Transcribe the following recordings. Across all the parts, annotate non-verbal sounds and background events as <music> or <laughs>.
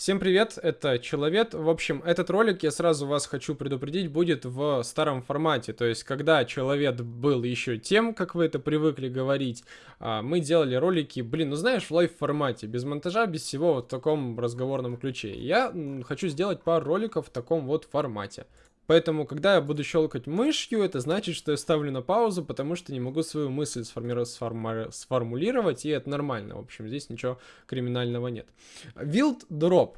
Всем привет, это Человек. В общем, этот ролик, я сразу вас хочу предупредить, будет в старом формате. То есть, когда Человек был еще тем, как вы это привыкли говорить, а, мы делали ролики, блин, ну знаешь, в лайв-формате, без монтажа, без всего вот в таком разговорном ключе. Я хочу сделать пару роликов в таком вот формате. Поэтому, когда я буду щелкать мышью, это значит, что я ставлю на паузу, потому что не могу свою мысль сформи... сформи... сформулировать, и это нормально. В общем, здесь ничего криминального нет. Wild Drop.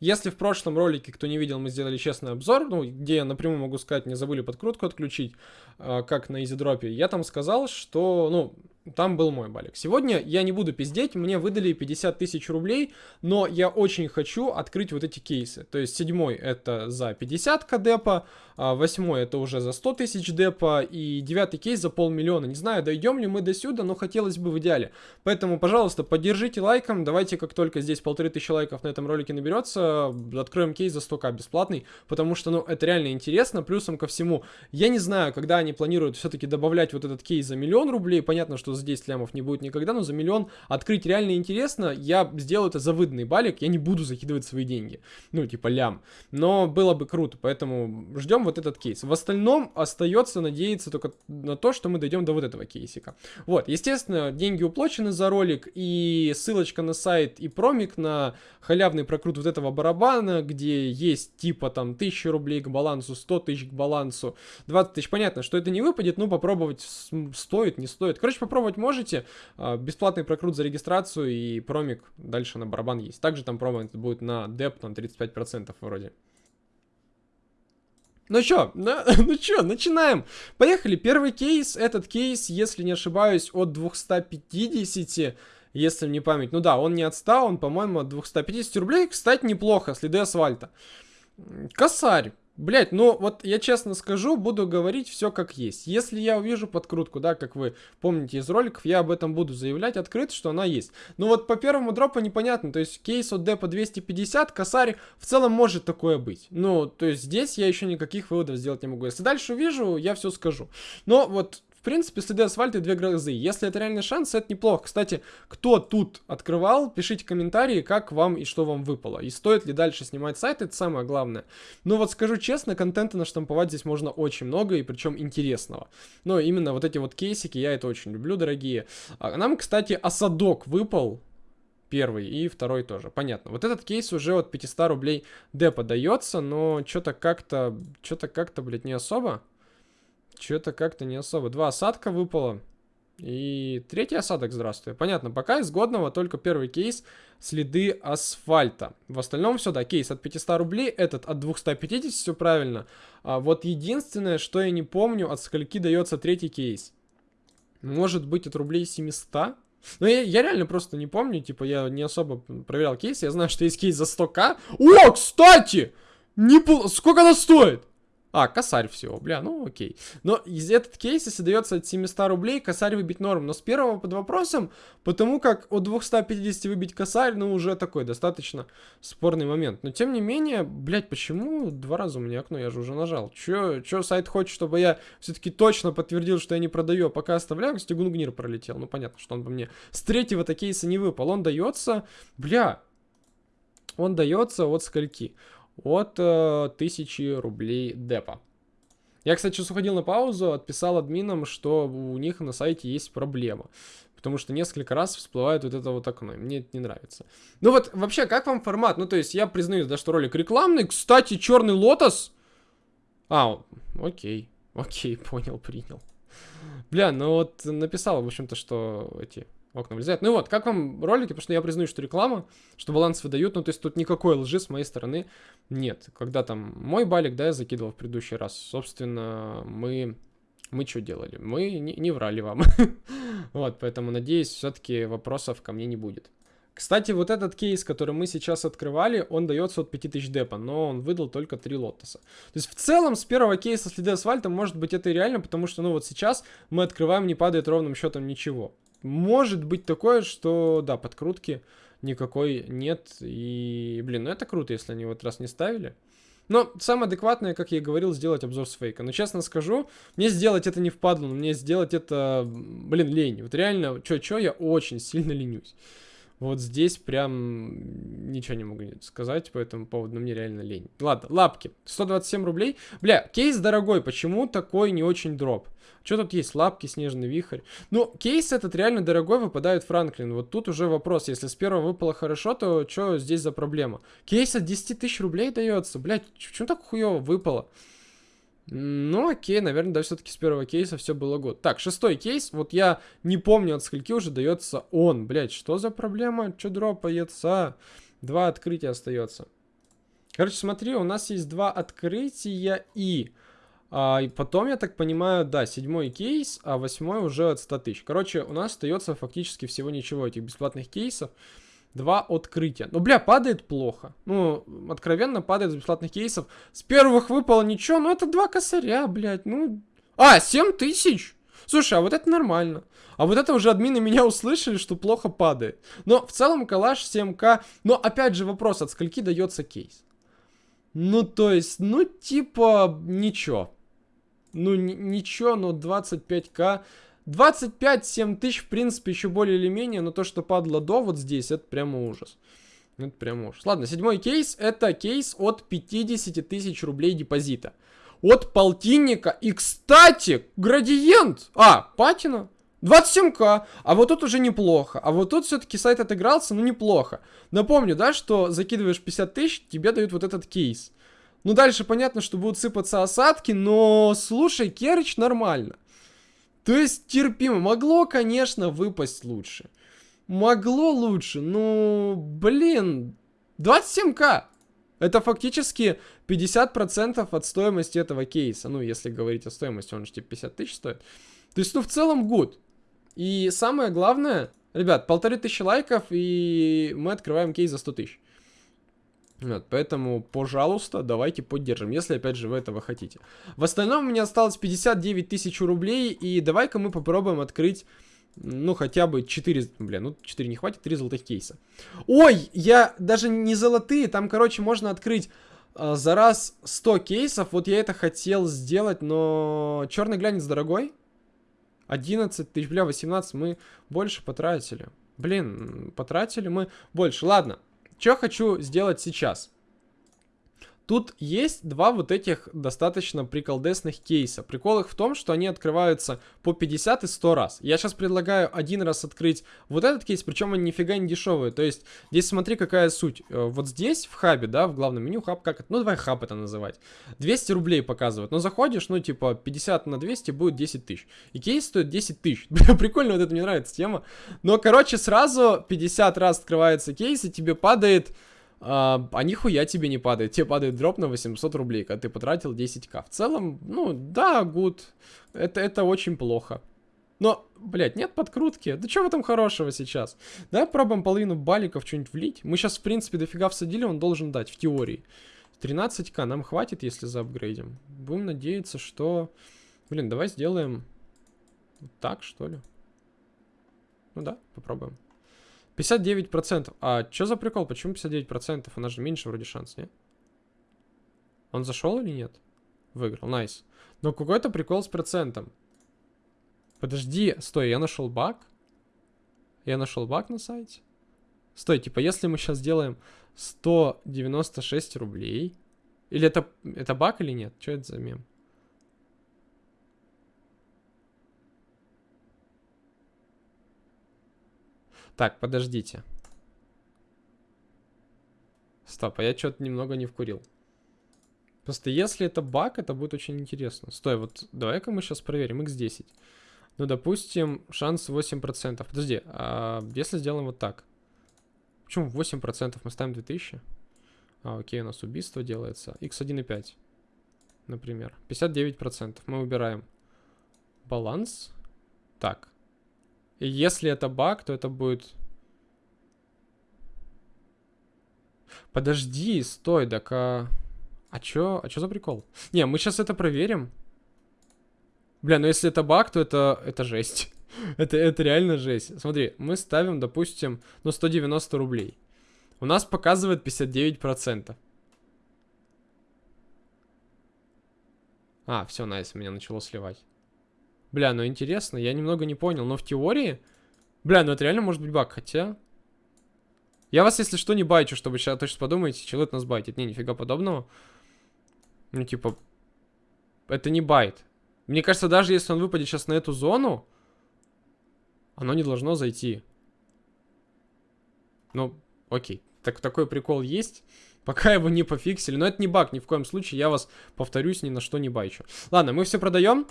Если в прошлом ролике, кто не видел, мы сделали честный обзор, ну, где я напрямую могу сказать, не забыли подкрутку отключить, э, как на изидропе, я там сказал, что, ну, там был мой балик. Сегодня я не буду пиздеть, мне выдали 50 тысяч рублей, но я очень хочу открыть вот эти кейсы. То есть седьмой это за 50 к депа, а восьмой это уже за 100 тысяч депа, и девятый кейс за полмиллиона. Не знаю, дойдем ли мы до сюда, но хотелось бы в идеале. Поэтому, пожалуйста, поддержите лайком, давайте, как только здесь полторы тысячи лайков на этом ролике наберется, откроем кейс за 100к бесплатный, потому что, ну, это реально интересно. Плюсом ко всему, я не знаю, когда они планируют все-таки добавлять вот этот кейс за миллион рублей, понятно, что за 10 лямов не будет никогда, но за миллион открыть реально интересно. Я сделаю это за выданный балик, я не буду закидывать свои деньги. Ну, типа лям. Но было бы круто, поэтому ждем вот этот кейс. В остальном остается надеяться только на то, что мы дойдем до вот этого кейсика. Вот, естественно, деньги уплочены за ролик, и ссылочка на сайт и промик на халявный прокрут вот этого барабана, где есть типа там 1000 рублей к балансу, 100 тысяч к балансу, 20 тысяч. Понятно, что это не выпадет, но попробовать стоит, не стоит. Короче, попробовать попробовать можете. А, бесплатный прокрут за регистрацию и промик дальше на барабан есть. Также там промо будет на деп, там 35% вроде. Ну чё, ну, <laughs> ну чё, начинаем. Поехали, первый кейс, этот кейс, если не ошибаюсь, от 250, если не память. Ну да, он не отстал, он, по-моему, от 250 рублей. Кстати, неплохо, следы асфальта. Косарь. Блять, ну вот я честно скажу, буду говорить все как есть. Если я увижу подкрутку, да, как вы помните из роликов, я об этом буду заявлять открыто, что она есть. Но вот по первому дропу непонятно, то есть кейс от депа 250, косарь в целом может такое быть. Ну, то есть здесь я еще никаких выводов сделать не могу. Если дальше увижу, я все скажу. Но вот в принципе, следы асфальта и две грозы. Если это реальный шанс, это неплохо. Кстати, кто тут открывал, пишите комментарии, как вам и что вам выпало. И стоит ли дальше снимать сайт, это самое главное. Но вот скажу честно, контента наштамповать здесь можно очень много, и причем интересного. Но именно вот эти вот кейсики, я это очень люблю, дорогие. А нам, кстати, осадок выпал, Первый и второй тоже. Понятно. Вот этот кейс уже от 500 рублей депа дается, но что-то как-то, что-то как-то, блядь, не особо. Что-то как-то не особо. Два осадка выпало. И третий осадок, здравствуй. Понятно, пока из годного только первый кейс следы асфальта. В остальном все, да, кейс от 500 рублей, этот от 250, все правильно. А вот единственное, что я не помню, от скольки дается третий кейс. Может быть от рублей 700? Ну, я, я реально просто не помню, типа, я не особо проверял кейс, я знаю, что есть кейс за 100к. О, кстати! Не пол... Сколько она стоит? А, косарь всего, бля, ну окей. Но из этот кейс, если дается от 700 рублей, косарь выбить норм. Но с первого под вопросом, потому как от 250 выбить косарь, ну уже такой достаточно спорный момент. Но тем не менее, блядь, почему два раза у меня окно, я же уже нажал. Чё, чё сайт хочет, чтобы я все-таки точно подтвердил, что я не продаю, а пока оставляю, кстати, Гунгнир пролетел. Ну понятно, что он по мне с третьего-то кейса не выпал. Он дается, бля, он дается от скольки? От э, 1000 рублей депа. Я, кстати, сейчас уходил на паузу, отписал админам, что у них на сайте есть проблема. Потому что несколько раз всплывает вот это вот окно, и мне это не нравится. Ну вот, вообще, как вам формат? Ну, то есть, я признаю, да, что ролик рекламный. Кстати, черный лотос. А, окей, окей, <laughs> понял, принял. Бля, ну вот написал, в общем-то, что эти окна влезают. Ну вот, как вам ролики? Потому что я признаю, что реклама, что баланс выдают, ну то есть тут никакой лжи с моей стороны нет. Когда там мой балик, да, я закидывал в предыдущий раз, собственно, мы... Мы что делали? Мы не, не врали вам. <laughs> вот, поэтому надеюсь, все-таки вопросов ко мне не будет. Кстати, вот этот кейс, который мы сейчас открывали, он дается от 5000 депа, но он выдал только 3 лотоса. То есть в целом с первого кейса следы асфальта может быть это и реально, потому что ну вот сейчас мы открываем, не падает ровным счетом ничего может быть такое, что, да, подкрутки никакой нет. И, блин, ну это круто, если они вот раз не ставили. Но самое адекватное, как я и говорил, сделать обзор с фейка. Но честно скажу, мне сделать это не впадло, мне сделать это, блин, лень. Вот реально, чё-чё, я очень сильно ленюсь. Вот здесь прям ничего не могу сказать по этому поводу, но мне реально лень. Ладно, лапки. 127 рублей. Бля, кейс дорогой, почему такой не очень дроп? Что тут есть? Лапки, снежный вихрь. Ну, кейс этот реально дорогой, выпадает Франклин. Вот тут уже вопрос. Если с первого выпало хорошо, то что здесь за проблема? Кейс от 10 тысяч рублей дается. Блядь, почему так хуево выпало? Ну, окей, наверное, да, все-таки с первого кейса все было год. Так, шестой кейс. Вот я не помню, от скольки уже дается он. Блять, что за проблема? Что дропается? Два открытия остается. Короче, смотри, у нас есть два открытия и... А, и потом, я так понимаю, да, седьмой кейс, а восьмой уже от 100 тысяч. Короче, у нас остается фактически всего ничего этих бесплатных кейсов. Два открытия. Ну, бля, падает плохо. Ну, откровенно падает с бесплатных кейсов. С первых выпало ничего, но это два косаря, блядь. Ну, а, 7 тысяч? Слушай, а вот это нормально. А вот это уже админы меня услышали, что плохо падает. Но в целом калаш 7к. Но опять же вопрос, от скольки дается кейс? Ну, то есть, ну, типа, ничего. Ну, ничего, но 25к 25-7 тысяч, в принципе, еще более или менее, но то, что падло до вот здесь, это прямо ужас. Это прямо ужас. Ладно, седьмой кейс, это кейс от 50 тысяч рублей депозита. От полтинника. И, кстати, градиент. А, патина. 27к. А вот тут уже неплохо. А вот тут все-таки сайт отыгрался, ну неплохо. Напомню, да, что закидываешь 50 тысяч, тебе дают вот этот кейс. Ну, дальше понятно, что будут сыпаться осадки, но, слушай, Керыч нормально. То есть терпимо. Могло, конечно, выпасть лучше. Могло лучше, ну, блин, 27к. Это фактически 50% от стоимости этого кейса. Ну, если говорить о стоимости, он же типа 50 тысяч стоит. То есть, ну, в целом, гуд. И самое главное, ребят, полторы тысячи лайков, и мы открываем кейс за 100 тысяч. Вот, поэтому, пожалуйста, давайте поддержим, если, опять же, вы этого хотите. В остальном у меня осталось 59 тысяч рублей, и давай-ка мы попробуем открыть, ну, хотя бы 4, блин, ну, 4 не хватит, 3 золотых кейса. Ой, я даже не золотые, там, короче, можно открыть э, за раз 100 кейсов, вот я это хотел сделать, но черный глянец дорогой. 11 тысяч, бля, 18 мы больше потратили. Блин, потратили мы больше. Ладно, что хочу сделать сейчас? Тут есть два вот этих достаточно приколдесных кейса. Прикол их в том, что они открываются по 50 и 100 раз. Я сейчас предлагаю один раз открыть вот этот кейс, причем они нифига не дешевые. То есть, здесь смотри, какая суть. Э, вот здесь, в хабе, да, в главном меню, хаб как это? Ну, давай хаб это называть. 200 рублей показывают. Но заходишь, ну, типа, 50 на 200 будет 10 тысяч. И кейс стоит 10 тысяч. <laughs> Прикольно, вот это мне нравится тема. Но, короче, сразу 50 раз открывается кейс, и тебе падает а, а нихуя тебе не падает. Тебе падает дроп на 800 рублей, когда ты потратил 10к. В целом, ну, да, гуд. Это, это очень плохо. Но, блядь, нет подкрутки. Да что в этом хорошего сейчас? Давай пробуем половину баликов что-нибудь влить. Мы сейчас, в принципе, дофига всадили, он должен дать, в теории. 13к нам хватит, если заапгрейдим. Будем надеяться, что... Блин, давай сделаем... Вот так, что ли? Ну да, попробуем. 59%. А что за прикол? Почему 59%? У нас же меньше вроде шанс, нет? Он зашел или нет? Выиграл, найс. Но какой-то прикол с процентом. Подожди, стой, я нашел баг? Я нашел баг на сайте? Стой, типа, если мы сейчас сделаем 196 рублей... Или это, это баг или нет? Что это за мем? Так, подождите. Стоп, а я что-то немного не вкурил. Просто если это баг, это будет очень интересно. Стой, вот давай-ка мы сейчас проверим x10. Ну, допустим, шанс 8%. Подожди, а если сделаем вот так? Почему 8% мы ставим 2000? А, окей, у нас убийство делается. x1,5, например. 59% мы убираем. Баланс. Так, и если это баг, то это будет... Подожди, стой, так а... А чё, а чё за прикол? Не, мы сейчас это проверим. Бля, ну если это баг, то это, это жесть. <laughs> это, это реально жесть. Смотри, мы ставим, допустим, ну 190 рублей. У нас показывает 59%. А, все, найс, меня начало сливать. Бля, ну интересно, я немного не понял, но в теории... Бля, ну это реально может быть баг, хотя... Я вас, если что, не бачу, чтобы сейчас точно подумаете, человек нас байтит. Не, нифига подобного. Ну, типа, это не байт. Мне кажется, даже если он выпадет сейчас на эту зону, оно не должно зайти. Ну, окей. Так, такой прикол есть. <laughs> Пока его не пофиксили. Но это не баг, ни в коем случае. Я вас, повторюсь, ни на что не байчу. Ладно, мы все продаем.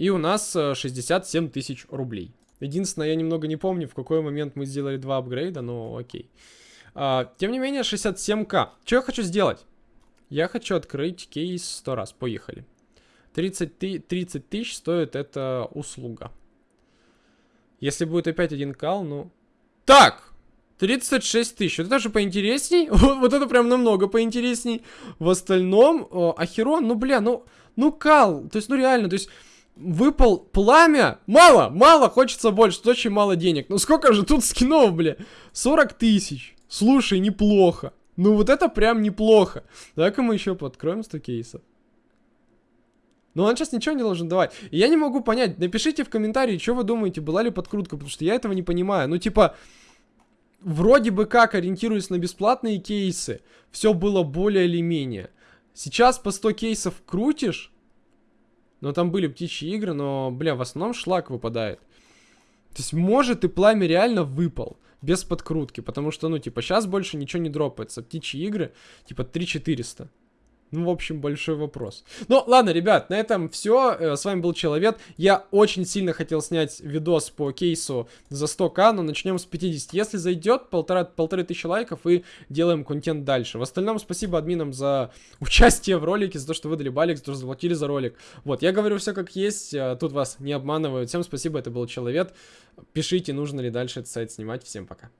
И у нас 67 э, тысяч рублей. Единственное, я немного не помню, в какой момент мы сделали два апгрейда, но окей. А, тем не менее, 67к. Что я хочу сделать? Я хочу открыть кейс 100 раз. Поехали. 30, 30 тысяч стоит эта услуга. Если будет опять один кал, ну... Так! 36 тысяч. Вот это же поинтересней. <laughs> вот это прям намного поинтересней. В остальном, э, Ахерон, ну, бля, ну, ну, кал. То есть, ну, реально, то есть... Выпал пламя. Мало, мало, хочется больше. Тут очень мало денег. Ну сколько же тут скинов, бля? 40 тысяч. Слушай, неплохо. Ну вот это прям неплохо. Давай-ка мы еще подкроем 100 кейсов. Но он сейчас ничего не должен давать. И я не могу понять. Напишите в комментарии, что вы думаете, была ли подкрутка, потому что я этого не понимаю. Ну, типа, вроде бы как, ориентируясь на бесплатные кейсы, все было более или менее. Сейчас по 100 кейсов крутишь, но там были птичьи игры, но, бля, в основном шлак выпадает. То есть, может, и пламя реально выпал без подкрутки, потому что, ну, типа, сейчас больше ничего не дропается. Птичьи игры, типа, 3400. Ну, в общем, большой вопрос. Ну, ладно, ребят, на этом все. Э, с вами был Человек. Я очень сильно хотел снять видос по кейсу за 100к, но начнем с 50. Если зайдет, полтора, полторы тысячи лайков и делаем контент дальше. В остальном, спасибо админам за <laughs> участие в ролике, за то, что выдали балик, за то, что заплатили за ролик. Вот, я говорю все как есть, э, тут вас не обманывают. Всем спасибо, это был Человек. Пишите, нужно ли дальше этот сайт снимать. Всем пока.